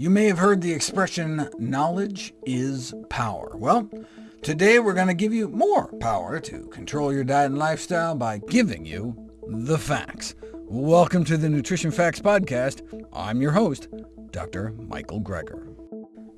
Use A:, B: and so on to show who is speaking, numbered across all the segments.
A: You may have heard the expression, knowledge is power. Well, today we're going to give you more power to control your diet and lifestyle by giving you the facts. Welcome to the Nutrition Facts Podcast. I'm your host, Dr. Michael Greger.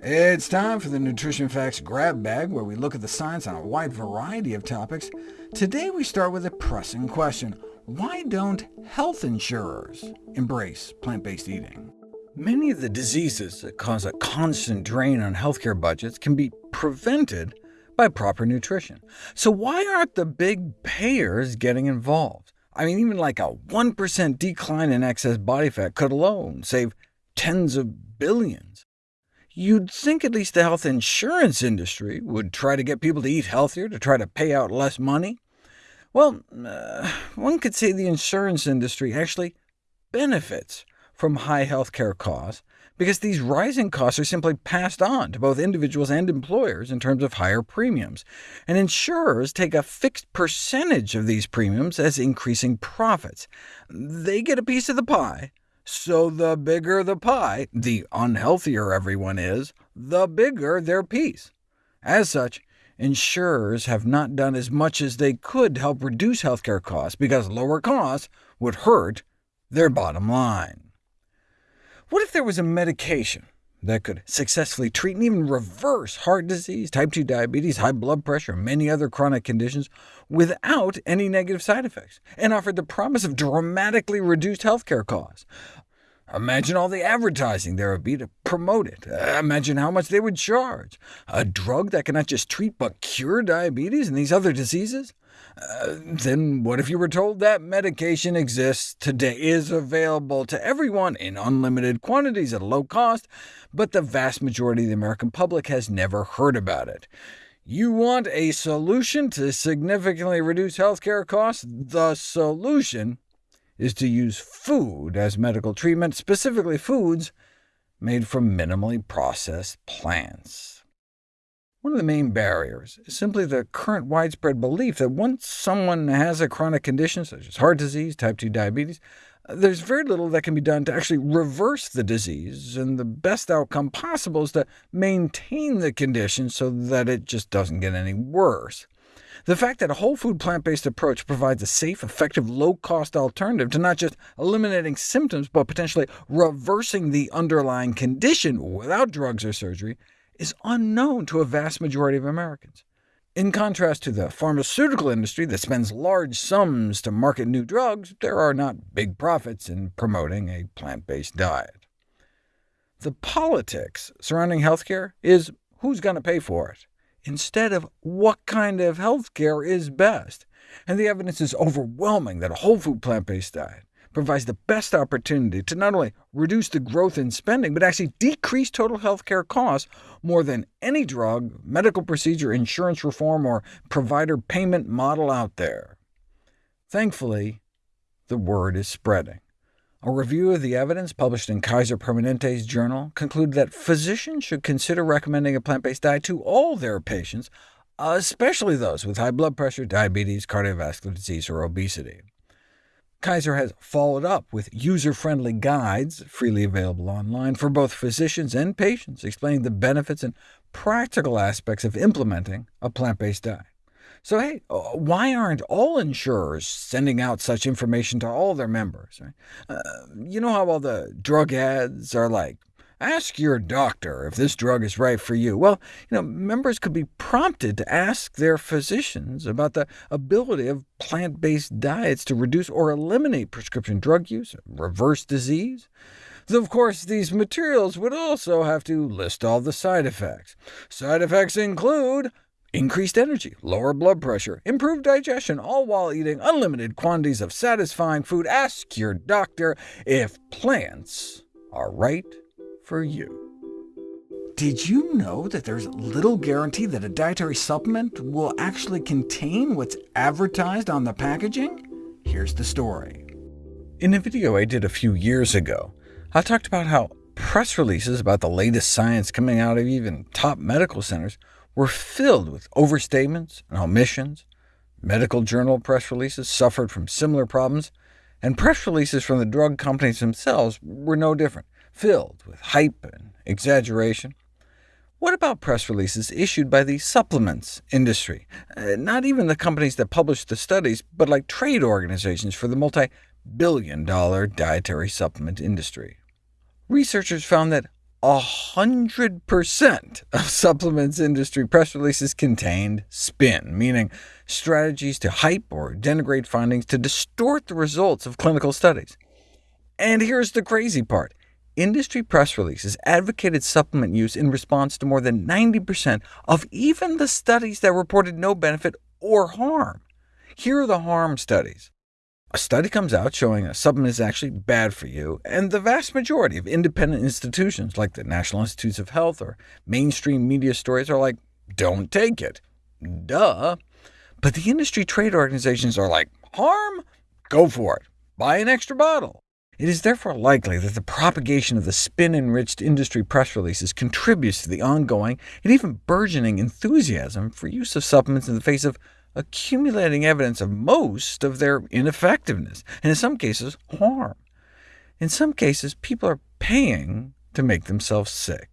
A: It's time for the Nutrition Facts Grab Bag, where we look at the science on a wide variety of topics. Today we start with a pressing question. Why don't health insurers embrace plant-based eating? Many of the diseases that cause a constant drain on healthcare budgets can be prevented by proper nutrition. So why aren't the big payers getting involved? I mean, even like a 1% decline in excess body fat could alone save tens of billions. You'd think at least the health insurance industry would try to get people to eat healthier, to try to pay out less money. Well, uh, one could say the insurance industry actually benefits from high healthcare costs, because these rising costs are simply passed on to both individuals and employers in terms of higher premiums, and insurers take a fixed percentage of these premiums as increasing profits. They get a piece of the pie, so the bigger the pie, the unhealthier everyone is, the bigger their piece. As such, insurers have not done as much as they could to help reduce healthcare costs, because lower costs would hurt their bottom line. What if there was a medication that could successfully treat and even reverse heart disease, type 2 diabetes, high blood pressure, and many other chronic conditions without any negative side effects, and offered the promise of dramatically reduced healthcare costs? Imagine all the advertising there would be to promote it. Imagine how much they would charge. A drug that can not just treat but cure diabetes and these other diseases? then what if you were told that medication exists today, is available to everyone in unlimited quantities at a low cost, but the vast majority of the American public has never heard about it? You want a solution to significantly reduce healthcare costs? The solution is to use food as medical treatment, specifically foods made from minimally processed plants. One of the main barriers is simply the current widespread belief that once someone has a chronic condition, such as heart disease, type 2 diabetes, uh, there's very little that can be done to actually reverse the disease, and the best outcome possible is to maintain the condition so that it just doesn't get any worse. The fact that a whole food plant-based approach provides a safe, effective, low-cost alternative to not just eliminating symptoms, but potentially reversing the underlying condition without drugs or surgery, is unknown to a vast majority of Americans. In contrast to the pharmaceutical industry that spends large sums to market new drugs, there are not big profits in promoting a plant-based diet. The politics surrounding healthcare is who's going to pay for it, instead of what kind of healthcare is best, and the evidence is overwhelming that a whole food plant-based diet provides the best opportunity to not only reduce the growth in spending, but actually decrease total healthcare costs more than any drug, medical procedure, insurance reform, or provider payment model out there. Thankfully, the word is spreading. A review of the evidence published in Kaiser Permanente's journal concluded that physicians should consider recommending a plant-based diet to all their patients, especially those with high blood pressure, diabetes, cardiovascular disease, or obesity. Kaiser has followed up with user-friendly guides, freely available online, for both physicians and patients, explaining the benefits and practical aspects of implementing a plant-based diet. So hey, uh, why aren't all insurers sending out such information to all their members? Right? Uh, you know how all the drug ads are like, Ask your doctor if this drug is right for you. Well, you know, members could be prompted to ask their physicians about the ability of plant-based diets to reduce or eliminate prescription drug use, reverse disease. of course, these materials would also have to list all the side effects. Side effects include increased energy, lower blood pressure, improved digestion, all while eating unlimited quantities of satisfying food. Ask your doctor if plants are right for you. Did you know that there's little guarantee that a dietary supplement will actually contain what's advertised on the packaging? Here's the story. In a video I did a few years ago, I talked about how press releases about the latest science coming out of even top medical centers were filled with overstatements and omissions. Medical journal press releases suffered from similar problems, and press releases from the drug companies themselves were no different filled with hype and exaggeration. What about press releases issued by the supplements industry? Uh, not even the companies that publish the studies, but like trade organizations for the multi-billion dollar dietary supplement industry. Researchers found that 100% of supplements industry press releases contained spin, meaning strategies to hype or denigrate findings to distort the results of clinical studies. And here's the crazy part industry press releases advocated supplement use in response to more than 90% of even the studies that reported no benefit or harm. Here are the harm studies. A study comes out showing a supplement is actually bad for you, and the vast majority of independent institutions like the National Institutes of Health or mainstream media stories are like, don't take it. Duh. But the industry trade organizations are like, harm? Go for it. Buy an extra bottle. It is therefore likely that the propagation of the spin-enriched industry press releases contributes to the ongoing and even burgeoning enthusiasm for use of supplements in the face of accumulating evidence of most of their ineffectiveness, and in some cases harm. In some cases, people are paying to make themselves sick.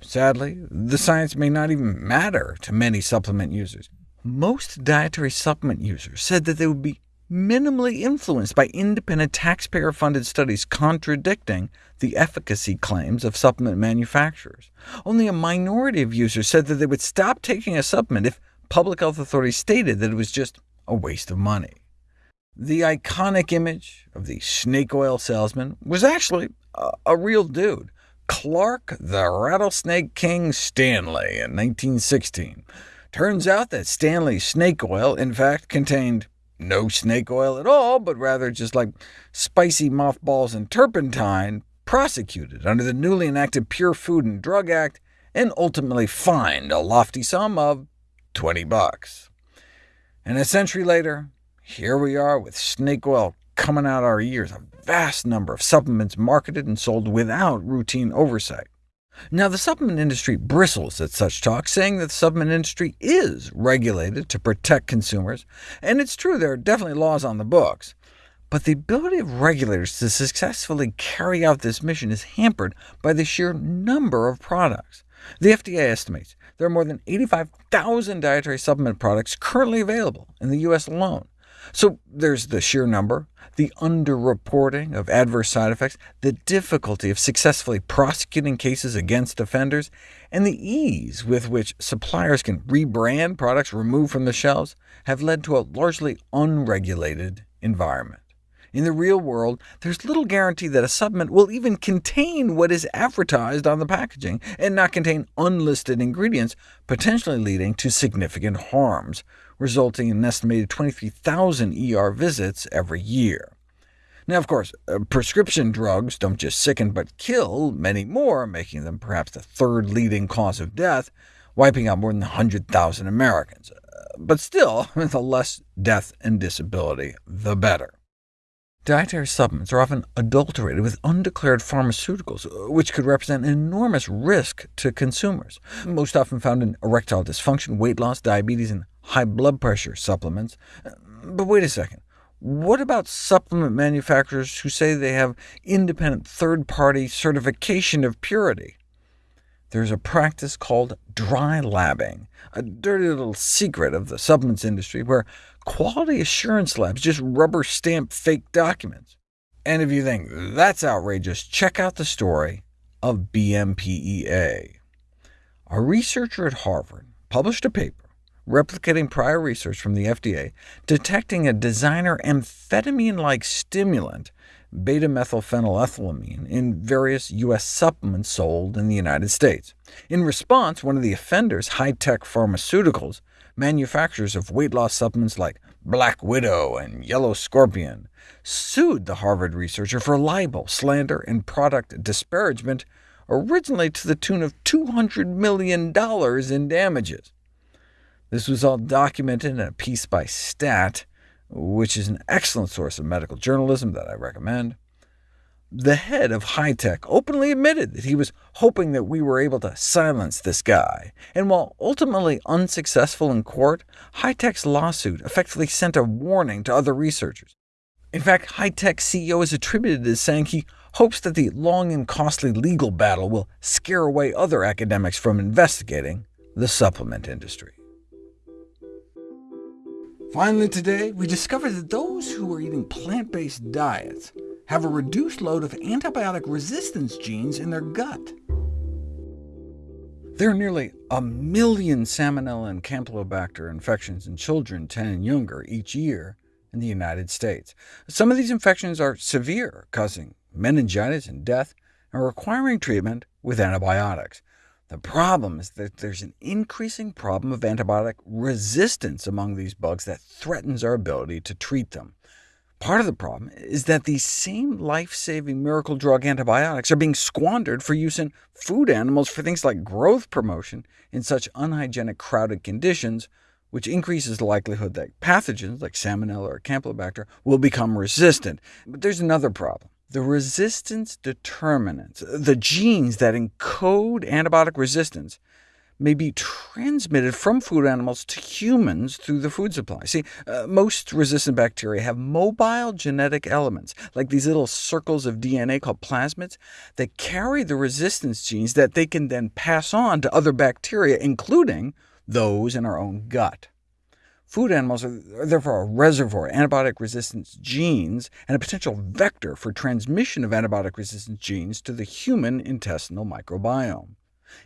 A: Sadly, the science may not even matter to many supplement users. Most dietary supplement users said that they would be minimally influenced by independent taxpayer-funded studies contradicting the efficacy claims of supplement manufacturers. Only a minority of users said that they would stop taking a supplement if public health authorities stated that it was just a waste of money. The iconic image of the snake oil salesman was actually a, a real dude, Clark the Rattlesnake King Stanley in 1916. Turns out that Stanley's snake oil, in fact, contained no snake oil at all, but rather just like spicy mothballs and turpentine, prosecuted under the newly enacted Pure Food and Drug Act, and ultimately fined a lofty sum of 20 bucks. And a century later, here we are with snake oil coming out our ears, a vast number of supplements marketed and sold without routine oversight. Now, the supplement industry bristles at such talk, saying that the supplement industry is regulated to protect consumers, and it's true there are definitely laws on the books. But the ability of regulators to successfully carry out this mission is hampered by the sheer number of products. The FDA estimates there are more than 85,000 dietary supplement products currently available in the U.S. alone, so there's the sheer number, the underreporting of adverse side effects, the difficulty of successfully prosecuting cases against offenders, and the ease with which suppliers can rebrand products removed from the shelves have led to a largely unregulated environment. In the real world, there's little guarantee that a supplement will even contain what is advertised on the packaging, and not contain unlisted ingredients, potentially leading to significant harms, resulting in an estimated 23,000 ER visits every year. Now, of course, uh, prescription drugs don't just sicken but kill many more, making them perhaps the third leading cause of death, wiping out more than 100,000 Americans. Uh, but still, the less death and disability, the better. Dietary supplements are often adulterated with undeclared pharmaceuticals, which could represent an enormous risk to consumers, most often found in erectile dysfunction, weight loss, diabetes, and high blood pressure supplements. But wait a second. What about supplement manufacturers who say they have independent third-party certification of purity? There's a practice called dry labbing, a dirty little secret of the supplements industry, where quality assurance labs just rubber stamp fake documents. And if you think that's outrageous, check out the story of BMPEA. A researcher at Harvard published a paper replicating prior research from the FDA detecting a designer amphetamine-like stimulant, beta-methylphenylethylamine, in various U.S. supplements sold in the United States. In response, one of the offenders, Hi-Tech Pharmaceuticals, manufacturers of weight loss supplements like Black Widow and Yellow Scorpion sued the Harvard researcher for libel, slander, and product disparagement, originally to the tune of $200 million in damages. This was all documented in a piece by STAT, which is an excellent source of medical journalism that I recommend. The head of Hi-Tech openly admitted that he was hoping that we were able to silence this guy, and while ultimately unsuccessful in court, Hi-Tech's lawsuit effectively sent a warning to other researchers. In fact, Hi-Tech CEO is attributed as saying he hopes that the long and costly legal battle will scare away other academics from investigating the supplement industry. Finally today, we discovered that those who are eating plant-based diets have a reduced load of antibiotic resistance genes in their gut. There are nearly a million Salmonella and Campylobacter infections in children 10 and younger each year in the United States. Some of these infections are severe, causing meningitis and death, and requiring treatment with antibiotics. The problem is that there's an increasing problem of antibiotic resistance among these bugs that threatens our ability to treat them. Part of the problem is that these same life-saving miracle drug antibiotics are being squandered for use in food animals for things like growth promotion in such unhygienic, crowded conditions, which increases the likelihood that pathogens like Salmonella or Campylobacter will become resistant. But there's another problem. The resistance determinants, the genes that encode antibiotic resistance, may be transmitted from food animals to humans through the food supply. See, uh, most resistant bacteria have mobile genetic elements, like these little circles of DNA called plasmids, that carry the resistance genes that they can then pass on to other bacteria, including those in our own gut. Food animals are therefore a reservoir of antibiotic resistance genes and a potential vector for transmission of antibiotic resistance genes to the human intestinal microbiome.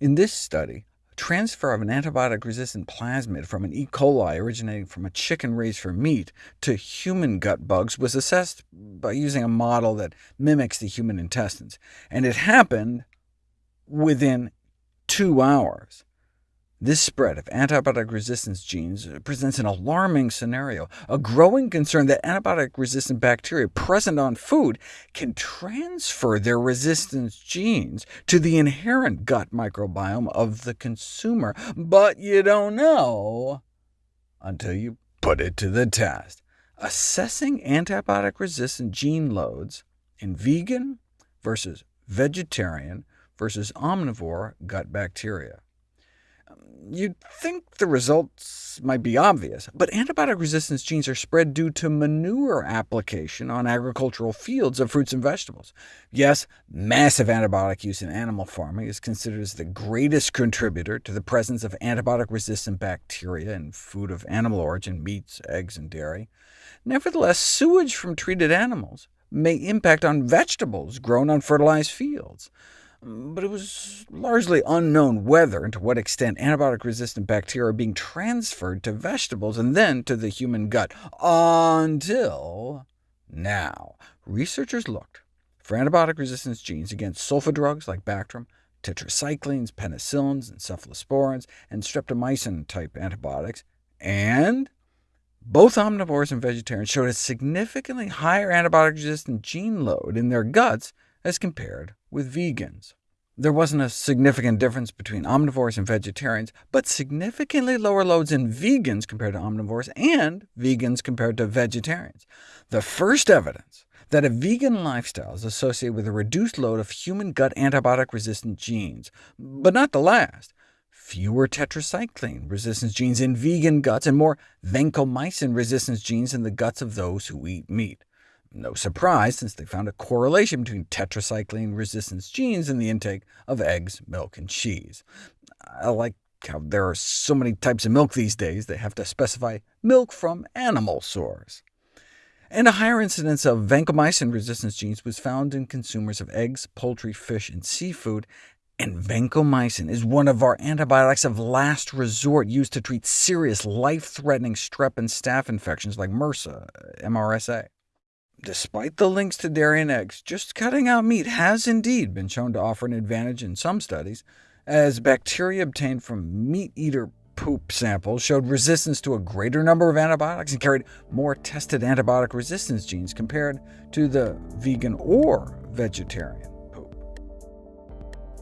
A: In this study, transfer of an antibiotic-resistant plasmid from an E. coli originating from a chicken raised for meat to human gut bugs was assessed by using a model that mimics the human intestines, and it happened within two hours. This spread of antibiotic resistance genes uh, presents an alarming scenario, a growing concern that antibiotic-resistant bacteria present on food can transfer their resistance genes to the inherent gut microbiome of the consumer. But you don't know until you put it to the test. Assessing antibiotic-resistant gene loads in vegan versus vegetarian versus omnivore gut bacteria. You'd think the results might be obvious, but antibiotic resistance genes are spread due to manure application on agricultural fields of fruits and vegetables. Yes, massive antibiotic use in animal farming is considered as the greatest contributor to the presence of antibiotic-resistant bacteria in food of animal origin, meats, eggs, and dairy. Nevertheless, sewage from treated animals may impact on vegetables grown on fertilized fields but it was largely unknown whether and to what extent antibiotic-resistant bacteria are being transferred to vegetables and then to the human gut, until now. Researchers looked for antibiotic resistance genes against sulfa drugs like Bactrim, tetracyclines, penicillins, cephalosporins, and streptomycin-type antibiotics, and both omnivores and vegetarians showed a significantly higher antibiotic-resistant gene load in their guts as compared with vegans. There wasn't a significant difference between omnivores and vegetarians, but significantly lower loads in vegans compared to omnivores, and vegans compared to vegetarians. The first evidence that a vegan lifestyle is associated with a reduced load of human gut antibiotic-resistant genes, but not the last. Fewer tetracycline resistance genes in vegan guts, and more vancomycin resistance genes in the guts of those who eat meat. No surprise, since they found a correlation between tetracycline resistance genes and the intake of eggs, milk, and cheese. I like how there are so many types of milk these days, they have to specify milk from animal source. And a higher incidence of vancomycin resistance genes was found in consumers of eggs, poultry, fish, and seafood, and vancomycin is one of our antibiotics of last resort used to treat serious life-threatening strep and staph infections like MRSA, MRSA. Despite the links to dairy and eggs, just cutting out meat has indeed been shown to offer an advantage in some studies, as bacteria obtained from meat-eater poop samples showed resistance to a greater number of antibiotics and carried more tested antibiotic resistance genes compared to the vegan or vegetarian.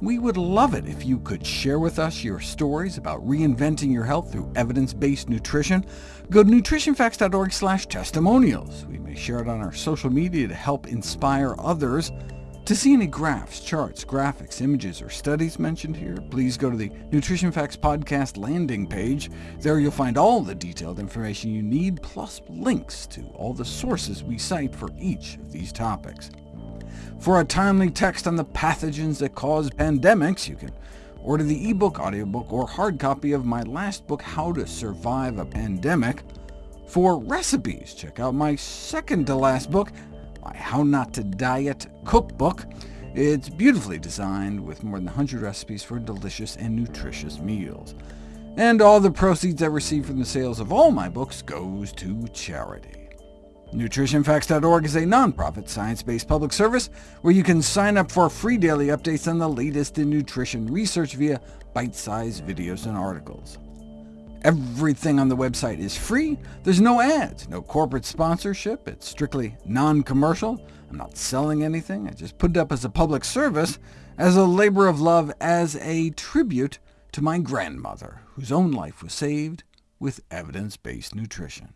A: We would love it if you could share with us your stories about reinventing your health through evidence-based nutrition. Go to nutritionfacts.org testimonials. We may share it on our social media to help inspire others. To see any graphs, charts, graphics, images, or studies mentioned here, please go to the Nutrition Facts Podcast landing page. There you'll find all the detailed information you need, plus links to all the sources we cite for each of these topics. For a timely text on the pathogens that cause pandemics, you can order the ebook, audiobook, or hard copy of my last book, How to Survive a Pandemic. For recipes, check out my second-to-last book, my How Not to Diet Cookbook. It's beautifully designed, with more than 100 recipes for delicious and nutritious meals. And all the proceeds I receive from the sales of all my books goes to charity. NutritionFacts.org is a nonprofit, science-based public service where you can sign up for free daily updates on the latest in nutrition research via bite-sized videos and articles. Everything on the website is free. There's no ads, no corporate sponsorship. It's strictly non-commercial. I'm not selling anything. I just put it up as a public service, as a labor of love, as a tribute to my grandmother, whose own life was saved with evidence-based nutrition.